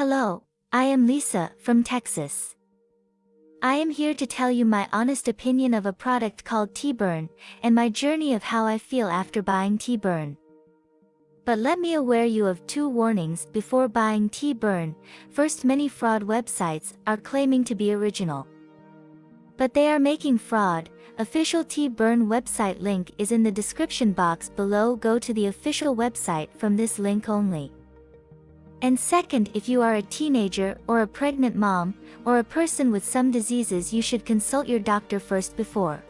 Hello, I am Lisa from Texas. I am here to tell you my honest opinion of a product called Tea Burn and my journey of how I feel after buying Tea Burn. But let me aware you of two warnings before buying Tea Burn. First many fraud websites are claiming to be original. But they are making fraud, official Tea Burn website link is in the description box below go to the official website from this link only. And second if you are a teenager or a pregnant mom, or a person with some diseases you should consult your doctor first before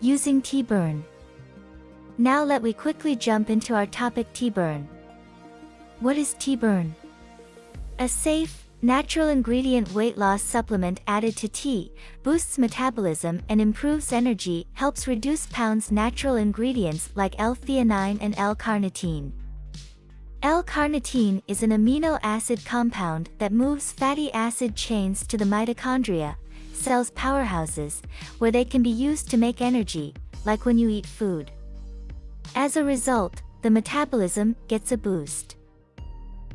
using Tea Burn. Now let we quickly jump into our topic Tea Burn. What is Tea Burn? A safe, natural ingredient weight loss supplement added to tea, boosts metabolism and improves energy, helps reduce pounds natural ingredients like L-theanine and L-carnitine. L-carnitine is an amino acid compound that moves fatty acid chains to the mitochondria, cells powerhouses, where they can be used to make energy, like when you eat food. As a result, the metabolism gets a boost.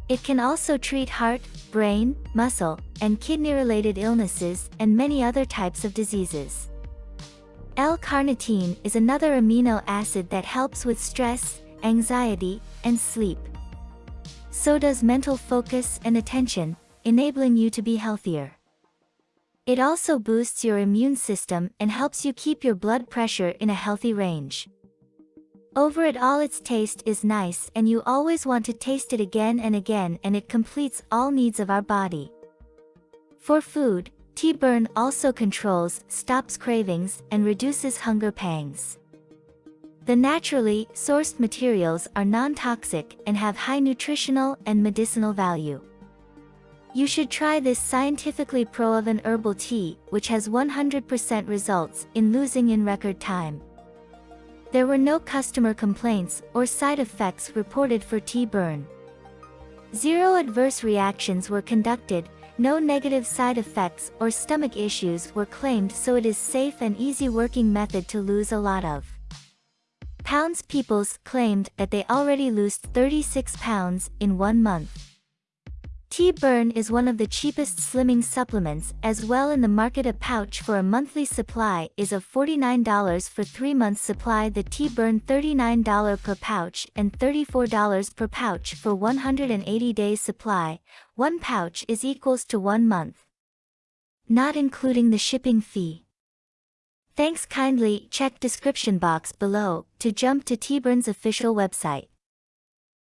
It can also treat heart, brain, muscle, and kidney-related illnesses and many other types of diseases. L-carnitine is another amino acid that helps with stress, anxiety, and sleep. So does mental focus and attention, enabling you to be healthier. It also boosts your immune system and helps you keep your blood pressure in a healthy range. Over it all its taste is nice and you always want to taste it again and again and it completes all needs of our body. For food, Tea Burn also controls, stops cravings, and reduces hunger pangs. The naturally sourced materials are non-toxic and have high nutritional and medicinal value. You should try this scientifically proven herbal tea, which has 100% results in losing in record time. There were no customer complaints or side effects reported for Tea Burn. Zero adverse reactions were conducted, no negative side effects or stomach issues were claimed so it is safe and easy working method to lose a lot of. Pounds Peoples claimed that they already lost 36 pounds in one month. Tea Burn is one of the cheapest slimming supplements as well in the market a pouch for a monthly supply is of $49 for 3 months supply the Tea Burn $39 per pouch and $34 per pouch for 180 days supply, one pouch is equals to one month. Not including the shipping fee. Thanks kindly check description box below to jump to Tea Burn's official website.